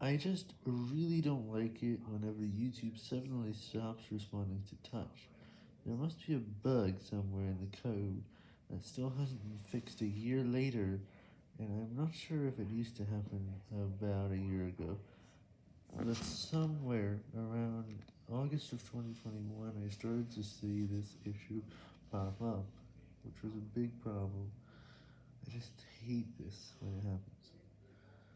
I just really don't like it whenever YouTube suddenly stops responding to touch. There must be a bug somewhere in the code that still hasn't been fixed a year later, and I'm not sure if it used to happen about a year ago, but somewhere around August of 2021 I started to see this issue pop up, which was a big problem. I just hate this when it happens.